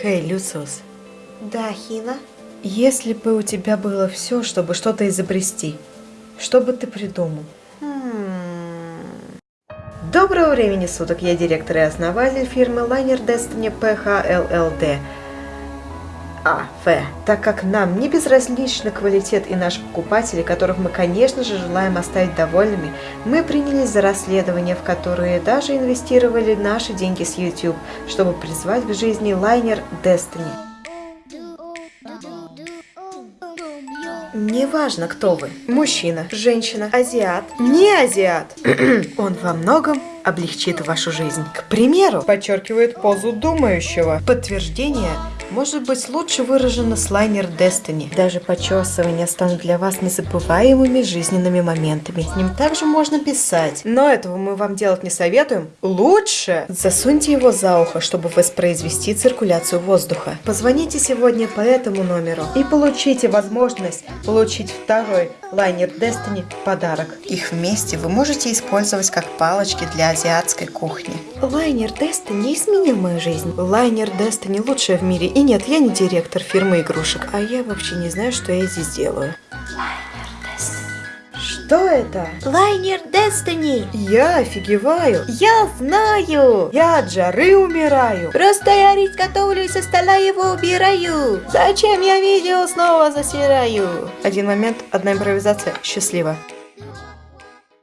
Хей, Люциус, Да, Хина. если бы у тебя было все, чтобы что-то изобрести, что бы ты придумал? Хм. Доброго времени суток, я директор и основатель фирмы Liner Destiny PHLLD. А, Ф. Так как нам не безразличны квалитет и наши покупатели, которых мы, конечно же, желаем оставить довольными, мы принялись за расследования, в которые даже инвестировали наши деньги с YouTube, чтобы призвать к жизни лайнер Destiny. Неважно, кто вы. Мужчина, женщина, азиат, не азиат. Он во многом облегчит вашу жизнь. К примеру, подчеркивает позу думающего. Подтверждение может быть лучше выражено с лайнер Destiny. Даже почесывания станут для вас незабываемыми жизненными моментами. С ним также можно писать. Но этого мы вам делать не советуем. Лучше засуньте его за ухо, чтобы воспроизвести циркуляцию воздуха. Позвоните сегодня по этому номеру и получите возможность получить второй лайнер Destiny в подарок. Их вместе вы можете использовать как палочки для азиатской кухни. Лайнер Destiny изменил мою жизнь. Лайнер Destiny лучшая в мире. И нет, я не директор фирмы игрушек, а я вообще не знаю, что я здесь делаю. Что это? Лайнер Destiny. Я офигеваю. Я знаю. Я от жары умираю. Просто я рис готовлю и со стола его убираю. Зачем я видео снова засираю? Один момент, одна импровизация. Счастливо.